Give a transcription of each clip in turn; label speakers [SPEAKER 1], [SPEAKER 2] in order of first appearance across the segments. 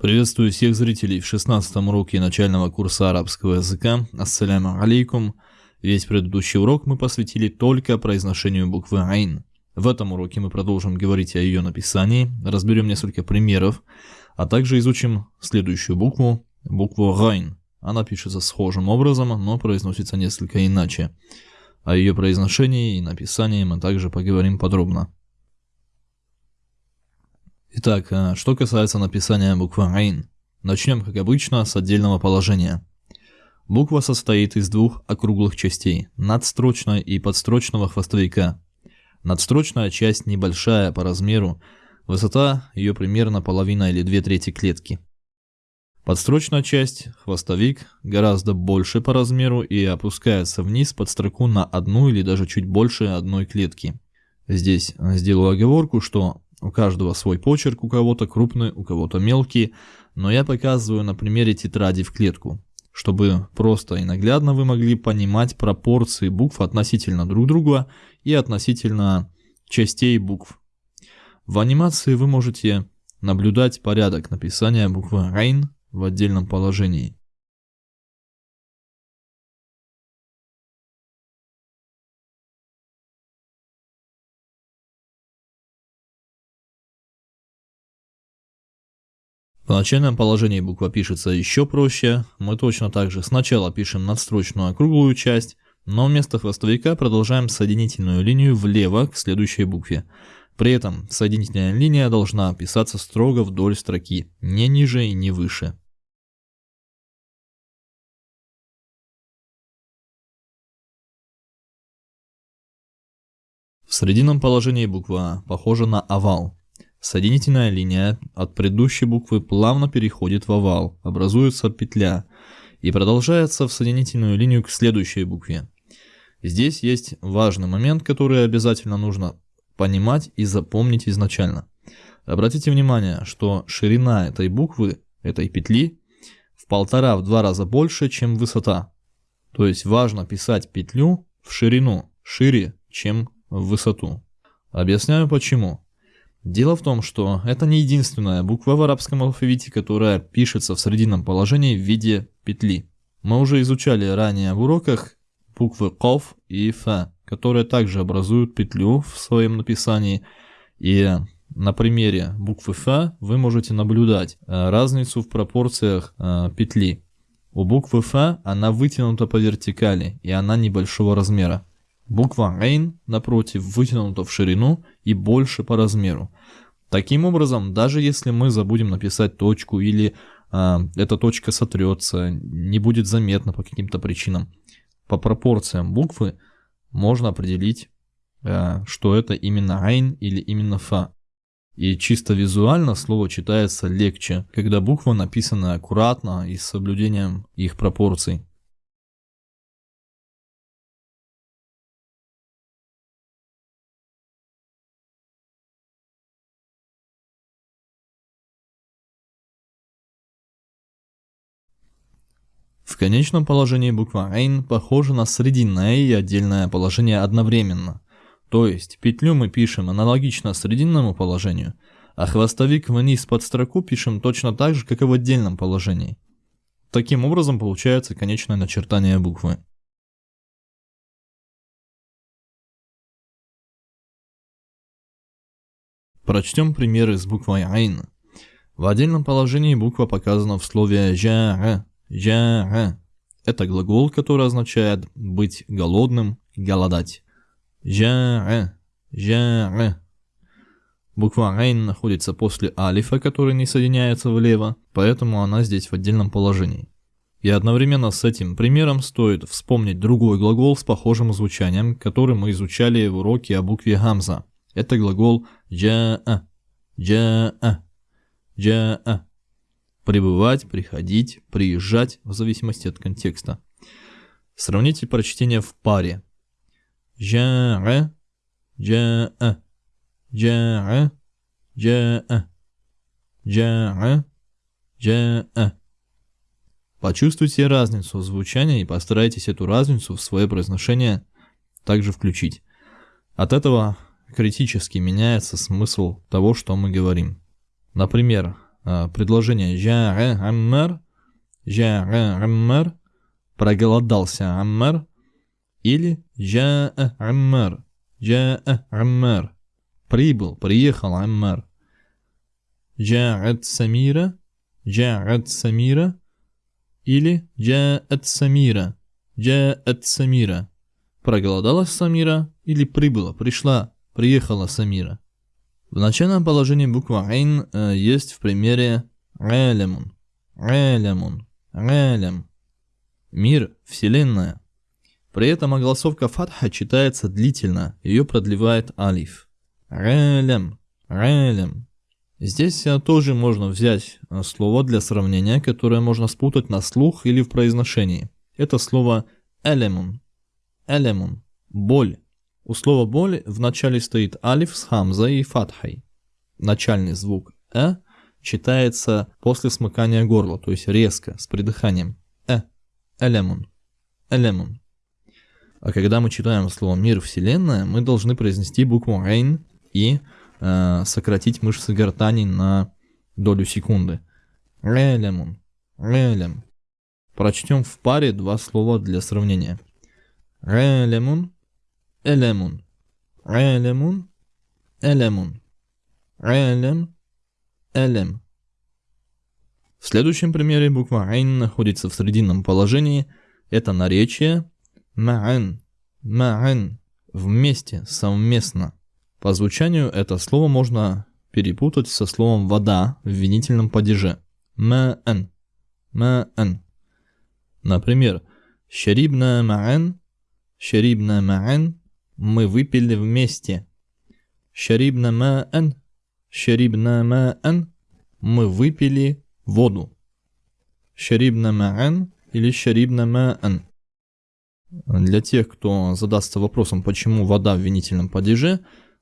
[SPEAKER 1] Приветствую всех зрителей в 16 уроке начального курса арабского языка. Ассаляму алейкум. Весь предыдущий урок мы посвятили только произношению буквы «айн». В этом уроке мы продолжим говорить о ее написании, разберем несколько примеров, а также изучим следующую букву, букву «гайн». Она пишется схожим образом, но произносится несколько иначе. О ее произношении и написании мы также поговорим подробно. Итак, э, что касается написания буквы «Айн». Начнем, как обычно, с отдельного положения. Буква состоит из двух округлых частей – надстрочной и подстрочного хвостовика. Надстрочная часть небольшая по размеру, высота ее примерно половина или две трети клетки. Подстрочная часть, хвостовик, гораздо больше по размеру и опускается вниз под строку на одну или даже чуть больше одной клетки. Здесь сделаю оговорку, что у каждого свой почерк, у кого-то крупный, у кого-то мелкий, но я показываю на примере тетради в клетку, чтобы просто и наглядно вы могли понимать пропорции букв относительно друг друга и относительно частей букв. В анимации вы можете наблюдать порядок написания буквы «Рейн» в отдельном положении. В начальном положении буква пишется еще проще. Мы точно так же сначала пишем надстрочную округлую часть, но вместо хвостовика продолжаем соединительную линию влево к следующей букве. При этом соединительная линия должна писаться строго вдоль строки, не ниже и не выше. В срединном положении буква похожа на овал. Соединительная линия от предыдущей буквы плавно переходит в овал, образуется петля и продолжается в соединительную линию к следующей букве. Здесь есть важный момент, который обязательно нужно понимать и запомнить изначально. Обратите внимание, что ширина этой буквы, этой петли, в полтора-в два раза больше, чем высота. То есть важно писать петлю в ширину, шире, чем в высоту. Объясняю почему. Дело в том, что это не единственная буква в арабском алфавите, которая пишется в срединном положении в виде петли. Мы уже изучали ранее в уроках буквы «ков» и «фа», которые также образуют петлю в своем написании. И на примере буквы «фа» вы можете наблюдать э, разницу в пропорциях э, петли. У буквы «фа» она вытянута по вертикали, и она небольшого размера. Буква «Рейн», напротив, вытянута в ширину и больше по размеру. Таким образом, даже если мы забудем написать точку или э, эта точка сотрется, не будет заметно по каким-то причинам, по пропорциям буквы можно определить, э, что это именно «Рейн» или именно «Фа». И чисто визуально слово читается легче, когда буква написана аккуратно и с соблюдением их пропорций. В конечном положении буква «Айн» похожа на срединное и отдельное положение одновременно. То есть петлю мы пишем аналогично срединному положению, а хвостовик вниз под строку пишем точно так же, как и в отдельном положении. Таким образом получается конечное начертание буквы. Прочтем примеры с буквой «Айн». В отдельном положении буква показана в слове «жа», «Жа» – это глагол, который означает быть голодным, голодать. «Жа», «жа». Буква «рейн» находится после алифа, который не соединяется влево, поэтому она здесь в отдельном положении. И одновременно с этим примером стоит вспомнить другой глагол с похожим звучанием, который мы изучали в уроке о букве «гамза». Это глагол «джа'a», «джа'a», «джа'a» прибывать, приходить, приезжать, в зависимости от контекста. Сравните прочтение в паре. Жа'а, жа'а, жа'а, жа'а, жа'а, жа'а. Почувствуйте разницу звучания и постарайтесь эту разницу в свое произношение также включить. От этого критически меняется смысл того, что мы говорим. Например, предложение. «Жа'э Аммар», «Жа'э Аммар», «Проголодался Аммар», или «Жа'э Аммар», «Жа'э Аммар», «Прибыл», «Приехал Аммар». «Жа'ат Самира», «Жа'ат Самира», или «Джа'ат Самира», «Джа'ат Самира». Проголодалась Самира или прибыла, пришла, приехала Самира. В начальном положении буква «айн» э, есть в примере «рэлемун», «рэлемун», «рэлем». Мир, Вселенная. При этом огласовка фатха читается длительно, ее продлевает алиф. «Рэлем», «рэлем». Здесь э, тоже можно взять э, слово для сравнения, которое можно спутать на слух или в произношении. Это слово «элемун», «элемун», «боль». У слова «боль» в начале стоит алиф с хамзой и фатхой. Начальный звук «э» читается после смыкания горла, то есть резко, с придыханием. «э», «элемун», «элемун». А когда мы читаем слово «мир», «вселенная», мы должны произнести букву «рейн» и э, сократить мышцы гортани на долю секунды. «Релемун», «релем». Прочтем в паре два слова для сравнения. «Релемун», Элемун. Элемун. Элемун. Элем. Элем. В следующем примере буква Айн находится в срединном положении. Это наречие Ма'ан. Ма'ан. Вместе, совместно. По звучанию это слово можно перепутать со словом вода в винительном падеже. Ма'ан. Ма'ан. Например, Шарибна ма'ан. Шарибна ма'ан мы выпили вместе. Шарибна ма'ан, шарибна ма'ан, мы выпили воду. Шарибна ма'ан или шарибна ма'ан. Для тех, кто задастся вопросом, почему вода в винительном падеже,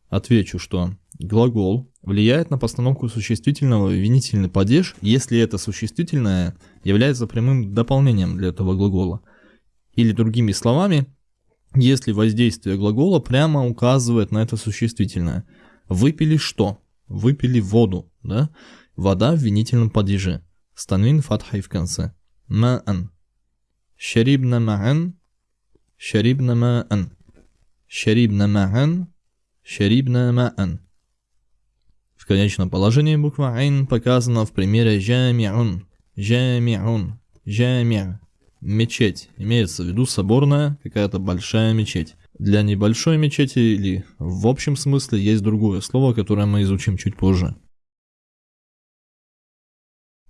[SPEAKER 1] отвечу, что глагол влияет на постановку существительного в винительный падеж, если это существительное является прямым дополнением для этого глагола. Или другими словами, если воздействие глагола прямо указывает на это существительное. Выпили что? Выпили воду, да? Вода в винительном падеже. Станвин фатхай в конце. Ма'ан. Шарибна ма'ан. Шарибна ма'ан. Шарибна ма'ан. Шарибна ма'ан. В конечном положении буква «айн» показана в примере «жами'ун». «Жами'ун». «Жами'». Мечеть. Имеется в виду соборная, какая-то большая мечеть. Для небольшой мечети или в общем смысле есть другое слово, которое мы изучим чуть позже.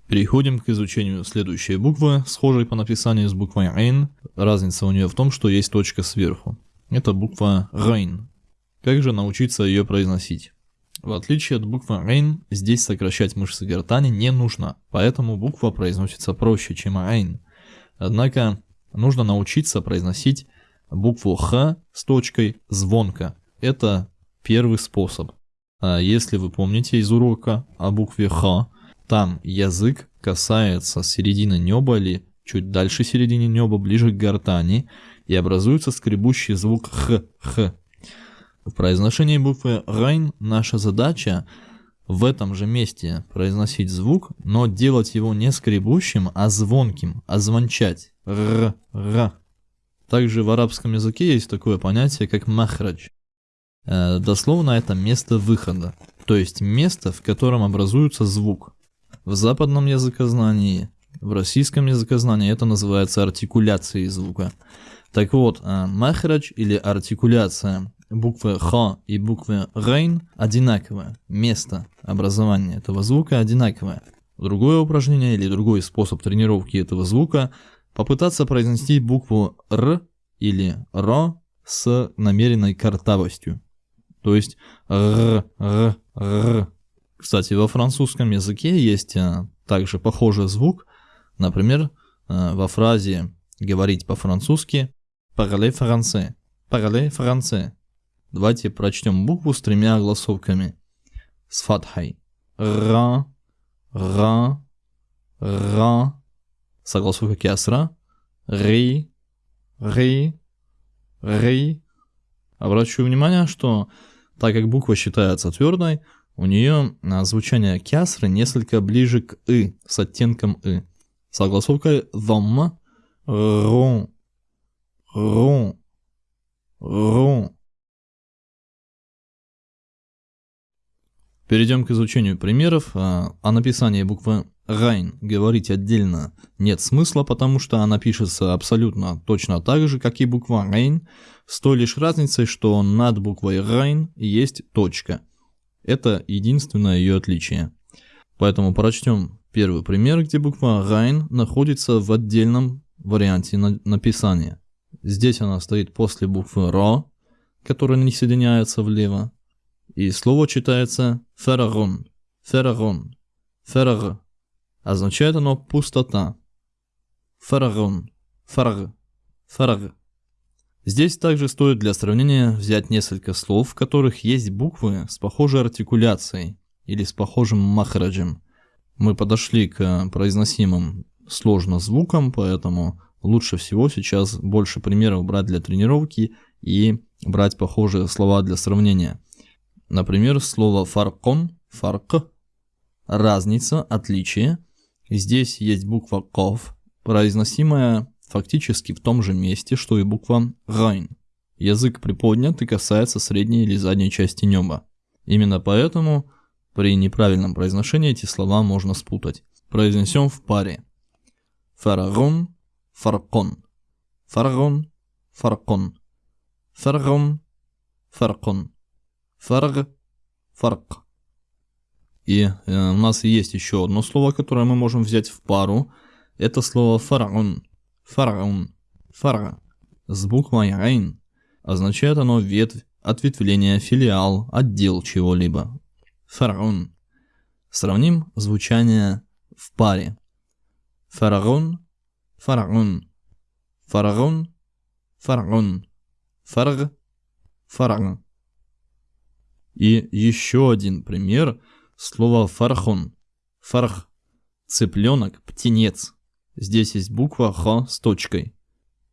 [SPEAKER 1] Переходим к изучению следующей буквы, схожей по написанию с буквой «айн». Разница у нее в том, что есть точка сверху. Это буква «рейн». Как же научиться ее произносить? В отличие от буквы «рейн», здесь сокращать мышцы гортани не нужно, поэтому буква произносится проще, чем «айн». Однако нужно научиться произносить букву Х с точкой звонко. Это первый способ. А если вы помните из урока о букве Х, там язык касается середины неба или чуть дальше середины неба, ближе к гортани, и образуется скребущий звук Х, Х. В произношении буквы Райн наша задача в этом же месте произносить звук, но делать его не скребущим, а звонким, а звончать. Р, р. Также в арабском языке есть такое понятие, как махрадж. Э, дословно это место выхода, то есть место, в котором образуется звук. В западном языкознании, в российском языкознании это называется артикуляцией звука. Так вот, э, махрадж или артикуляция буквы Х и буквы Рейн одинаковое. Место образования этого звука одинаковое. Другое упражнение или другой способ тренировки этого звука – попытаться произнести букву Р или Р с намеренной картавостью. То есть Р, Р, Р. Кстати, во французском языке есть а, также похожий звук. Например, а, во фразе «говорить по-французски» «parler français», «parler français», Давайте прочтем букву с тремя огласовками. С фатхой. Ра, ра, ра. С огласовкой кясра. Ри, ри, ри. Обращу внимание, что так как буква считается твердой, у нее а, звучание кясры несколько ближе к «ы», с оттенком «ы». Согласовкой «дhamma», «рон», «рон», «рон». Перейдем к изучению примеров. А, о написании буквы «райн» говорить отдельно нет смысла, потому что она пишется абсолютно точно так же, как и буква «райн», с той лишь разницей, что над буквой «райн» есть точка – это единственное ее отличие. Поэтому прочтем первый пример, где буква «райн» находится в отдельном варианте на написания. Здесь она стоит после буквы «ро», которая не соединяется влево. И слово читается «ферагон», «ферагон», «фераг». Означает оно «пустота». «Ферагон», «фарг», «фарг». Здесь также стоит для сравнения взять несколько слов, в которых есть буквы с похожей артикуляцией или с похожим махраджем. Мы подошли к произносимым сложно звукам, поэтому лучше всего сейчас больше примеров брать для тренировки и брать похожие слова для сравнения. Например, слово фаркон, фарк, разница, отличие. Здесь есть буква ков, произносимая фактически в том же месте, что и буква «райн». Язык приподнят и касается средней или задней части неба. Именно поэтому при неправильном произношении эти слова можно спутать. Произнесем в паре. Фарагон, фаркон. Фарагон, фаркон. Фаргон, фаркон. Фарг, фарк. И э, у нас есть еще одно слово, которое мы можем взять в пару. Это слово фараон. Фараун. Фара. С буквой Рейн. Означает оно ветвь, ответвление, филиал, отдел чего-либо. Фараун. Сравним звучание в паре. Фараон, фараон, фараон, фараон, фарг, фараг. И еще один пример слова фархон. Фарх. Цыпленок, птенец. Здесь есть буква Х с точкой.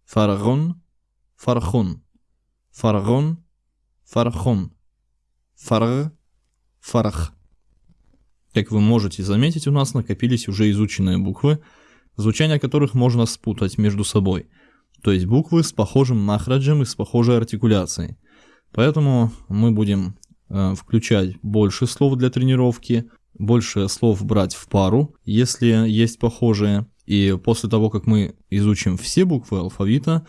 [SPEAKER 1] Фаргон, фархон. Фаргон, фархон. Фарг, фарх. Как вы можете заметить, у нас накопились уже изученные буквы, звучание которых можно спутать между собой. То есть буквы с похожим махраджем и с похожей артикуляцией. Поэтому мы будем включать больше слов для тренировки, больше слов брать в пару, если есть похожие, и после того, как мы изучим все буквы алфавита,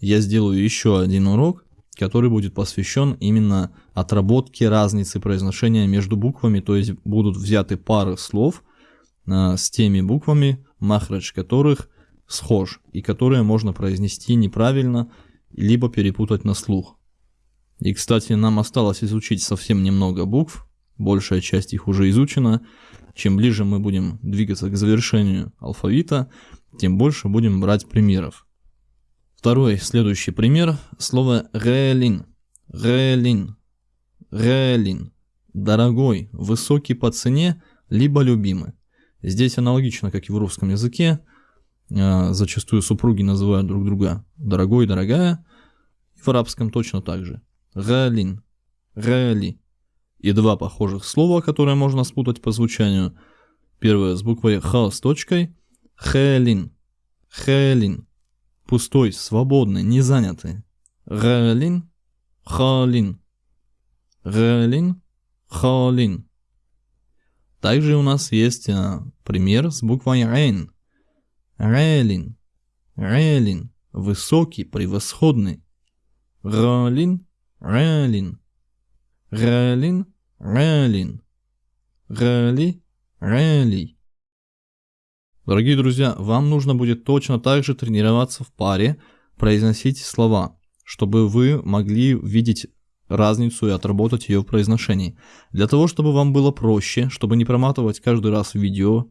[SPEAKER 1] я сделаю еще один урок, который будет посвящен именно отработке разницы произношения между буквами, то есть будут взяты пары слов э, с теми буквами, махрадж которых схож, и которые можно произнести неправильно, либо перепутать на слух. И, кстати, нам осталось изучить совсем немного букв, большая часть их уже изучена, чем ближе мы будем двигаться к завершению алфавита, тем больше будем брать примеров. Второй, следующий пример, слово «реэлин». «Реэлин». «Реэлин». Дорогой, высокий по цене, либо любимый. Здесь аналогично, как и в русском языке. А, зачастую супруги называют друг друга дорогой, дорогая. В арабском точно так же. «Реэлин». «Реэли» и два похожих слова, которые можно спутать по звучанию. Первое с буквой Х с точкой. Хелин. Хелин. Пустой, свободный, не занятый. Релин. Халин. Релин. Халин. Также у нас есть а, пример с буквой Рейн. Релин. Релин. Высокий, превосходный. Ролин. Релин. Ралин, Ралин. Рали, Рали. Дорогие друзья, вам нужно будет точно так же тренироваться в паре, произносить слова, чтобы вы могли видеть разницу и отработать ее в произношении. Для того, чтобы вам было проще, чтобы не проматывать каждый раз видео,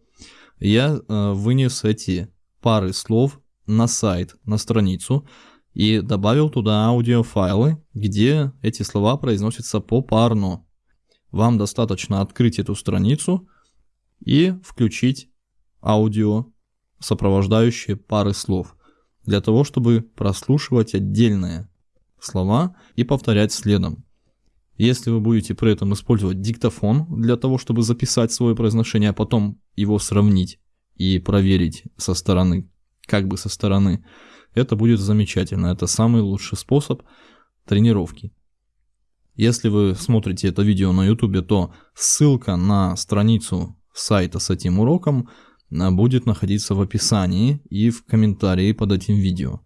[SPEAKER 1] я э, вынес эти пары слов на сайт, на страницу, и добавил туда аудиофайлы, где эти слова произносятся попарно. Вам достаточно открыть эту страницу и включить аудио, сопровождающие пары слов, для того, чтобы прослушивать отдельные слова и повторять следом. Если вы будете при этом использовать диктофон для того, чтобы записать свое произношение, а потом его сравнить и проверить со стороны, как бы со стороны, это будет замечательно. Это самый лучший способ тренировки. Если вы смотрите это видео на YouTube, то ссылка на страницу сайта с этим уроком а, будет находиться в описании и в комментарии под этим видео.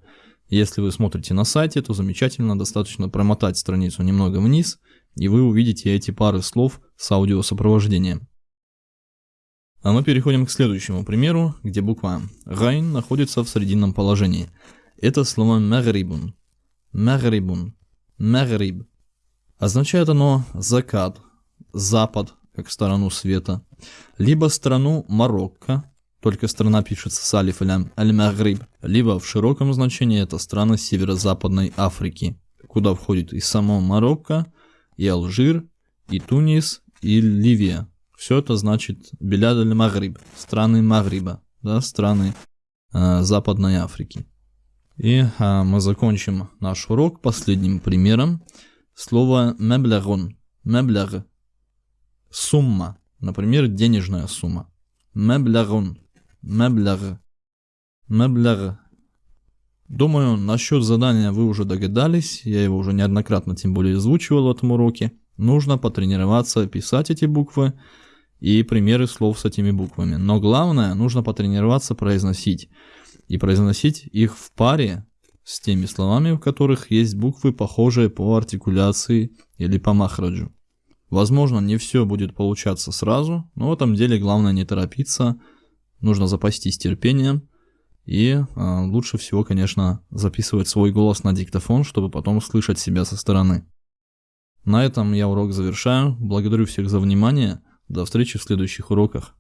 [SPEAKER 1] Если вы смотрите на сайте, то замечательно, достаточно промотать страницу немного вниз, и вы увидите эти пары слов с аудиосопровождением. А мы переходим к следующему примеру, где буква «гайн» находится в срединном положении. Это слово «магрибун». «Магрибун». «Магриб». Означает оно «закат», «запад», как сторону света, либо страну Марокко, только страна пишется с алиф аль-Магриб, либо в широком значении это страны северо-западной Африки, куда входит и само Марокко, и Алжир, и Тунис, и Ливия. Все это значит Беляд аль-Магриб, страны Магриба, да, страны э, Западной Африки. И э, мы закончим наш урок последним примером. Слово меблягон, меблях, сумма, например, денежная сумма. Меблягон, меблях, меблях. Думаю, насчет задания вы уже догадались, я его уже неоднократно тем более озвучивал в этом уроке. Нужно потренироваться писать эти буквы и примеры слов с этими буквами. Но главное, нужно потренироваться произносить. И произносить их в паре с теми словами, в которых есть буквы, похожие по артикуляции или по махраджу. Возможно, не все будет получаться сразу, но в этом деле главное не торопиться, нужно запастись терпением и э, лучше всего, конечно, записывать свой голос на диктофон, чтобы потом слышать себя со стороны. На этом я урок завершаю. Благодарю всех за внимание. До встречи в следующих уроках.